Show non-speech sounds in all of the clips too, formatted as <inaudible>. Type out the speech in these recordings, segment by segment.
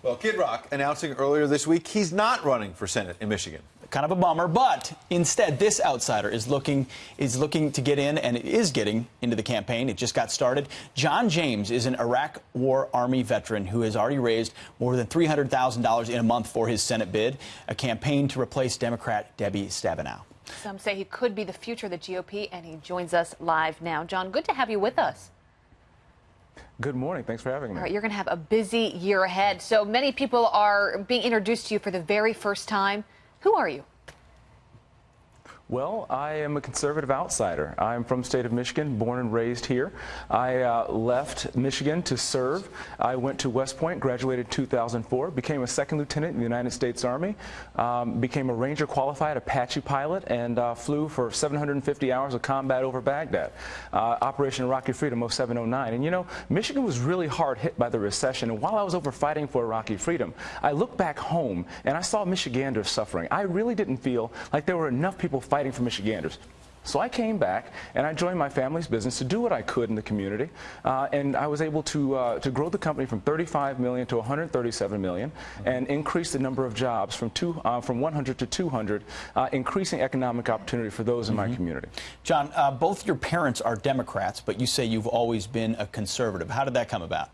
Well, Kid Rock announcing earlier this week he's not running for Senate in Michigan. Kind of a bummer, but instead, this outsider is looking is looking to get in and is getting into the campaign. It just got started. John James is an Iraq War Army veteran who has already raised more than $300,000 in a month for his Senate bid, a campaign to replace Democrat Debbie Stabenow. Some say he could be the future of the GOP, and he joins us live now. John, good to have you with us. Good morning. Thanks for having me. All right, you're going to have a busy year ahead. So many people are being introduced to you for the very first time. Who are you? Well, I am a conservative outsider. I'm from state of Michigan, born and raised here. I uh, left Michigan to serve. I went to West Point, graduated in 2004, became a second lieutenant in the United States Army, um, became a Ranger qualified Apache pilot, and uh, flew for 750 hours of combat over Baghdad. Uh, Operation Iraqi Freedom 0709. And you know, Michigan was really hard hit by the recession. And while I was over fighting for Iraqi freedom, I looked back home and I saw Michiganders suffering. I really didn't feel like there were enough people fighting fighting for Michiganders. So I came back and I joined my family's business to do what I could in the community, uh, and I was able to uh, to grow the company from 35 million to 137 million, and increase the number of jobs from two uh, from 100 to 200, uh, increasing economic opportunity for those in mm -hmm. my mm-hmm. community. John, uh, both your parents are Democrats, but you say you've always been a conservative. How did that come about?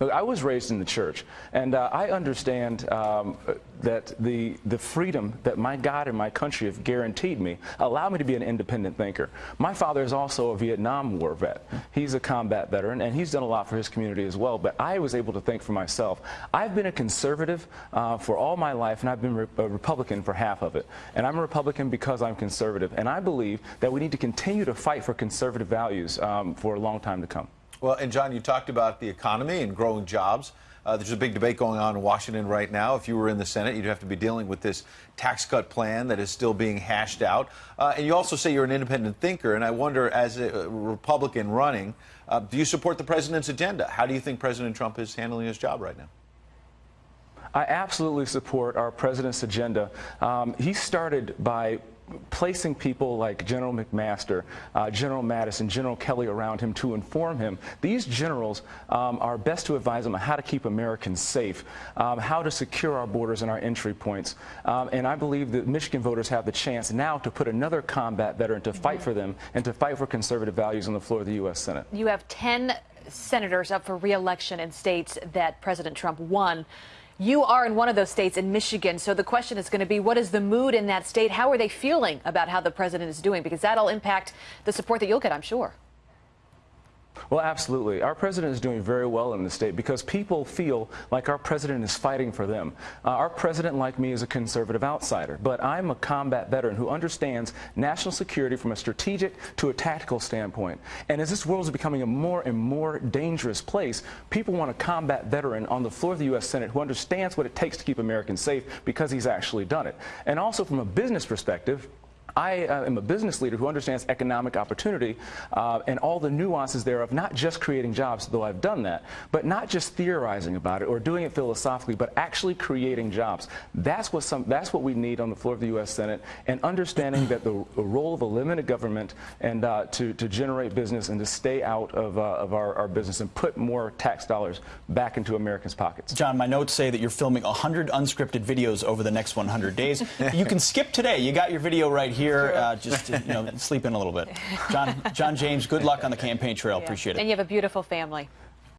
Look, I was raised in the church, and uh, I understand um, that the, the freedom that my God and my country have guaranteed me allow me to be an independent thinker. My father is also a Vietnam War vet. He's a combat veteran, and he's done a lot for his community as well, but I was able to think for myself. I've been a conservative uh, for all my life, and I've been re a Republican for half of it. And I'm a Republican because I'm conservative, and I believe that we need to continue to fight for conservative values um, for a long time to come. Well, and John, you talked about the economy and growing jobs. Uh, there's a big debate going on in Washington right now. If you were in the Senate, you'd have to be dealing with this tax cut plan that is still being hashed out. Uh, and you also say you're an independent thinker. And I wonder, as a Republican running, uh, do you support the president's agenda? How do you think President Trump is handling his job right now? I absolutely support our president's agenda. Um, he started by placing people like General McMaster, uh, General Mattis, General Kelly around him to inform him. These generals um, are best to advise him on how to keep Americans safe, um, how to secure our borders and our entry points. Um, and I believe that Michigan voters have the chance now to put another combat veteran to fight for them and to fight for conservative values on the floor of the U.S. Senate. You have 10 senators up for reelection in states that President Trump won. You are in one of those states in Michigan. So the question is going to be what is the mood in that state? How are they feeling about how the president is doing? Because that'll impact the support that you'll get, I'm sure. Well, absolutely. Our president is doing very well in the state because people feel like our president is fighting for them. Uh, our president, like me, is a conservative outsider, but I'm a combat veteran who understands national security from a strategic to a tactical standpoint. And as this world is becoming a more and more dangerous place, people want a combat veteran on the floor of the U.S. Senate who understands what it takes to keep Americans safe because he's actually done it. And also from a business perspective, I uh, am a business leader who understands economic opportunity uh, and all the nuances thereof, not just creating jobs, though I've done that, but not just theorizing about it or doing it philosophically, but actually creating jobs. That's what, some, that's what we need on the floor of the U.S. Senate, and understanding that the, the role of a limited government and uh, to, to generate business and to stay out of, uh, of our, our business and put more tax dollars back into Americans' pockets. John, my notes say that you're filming 100 unscripted videos over the next 100 days. <laughs> you can skip today. You got your video right here here. Uh, just you know, <laughs> sleep in a little bit. John, John James, good luck on the <laughs> campaign trail. Yeah. Appreciate it. And you have a beautiful family.